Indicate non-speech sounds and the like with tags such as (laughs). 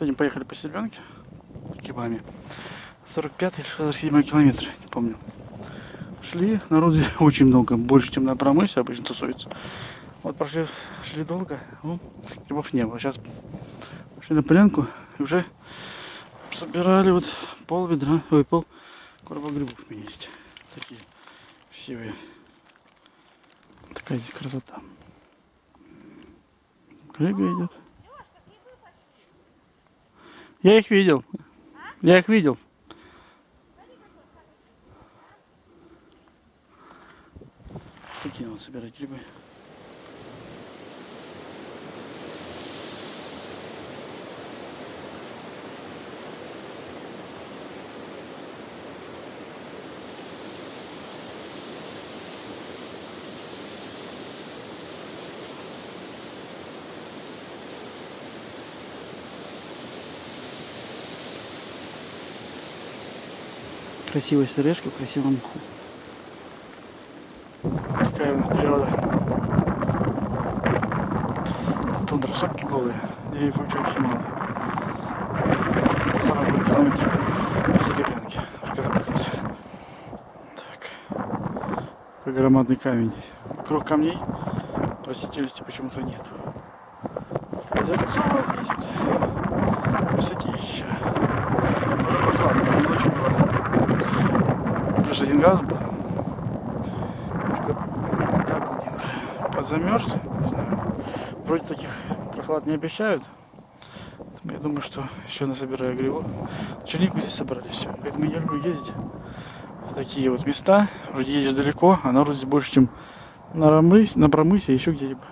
Сегодня поехали по Серебрянке грибами. 45-й, 67 километр, не помню. Шли, народу (laughs) очень много, больше, чем на промысе обычно тусуется. Вот прошли, шли долго, ну, грибов не было. Сейчас пошли на полянку и уже собирали вот пол ведра, ой, пол короба грибов у меня есть. Такие красивые. Такая здесь красота. Коллега идет. Я их видел. Я их видел. Такие вот собирать грибы. Красивая сережка в красивом мху. Такая у нас природа. Тундра, шапки голые. Деревьев вообще очень мало. Это 40 километр по Серебрянке. Так. Какой громадный камень. Вокруг камней растительности почему-то нет. Вот здесь вот. Плюс один градус был. Так вот уже подзамерз, не знаю. Вроде таких прохлад не обещают. Я думаю, что еще насобираю грибов. Чернику здесь собрали все. Поэтому я люблю ездить в такие вот места. Вроде едешь далеко, а народу здесь больше, чем на, Рамрысь, на Промысе, еще где-либо.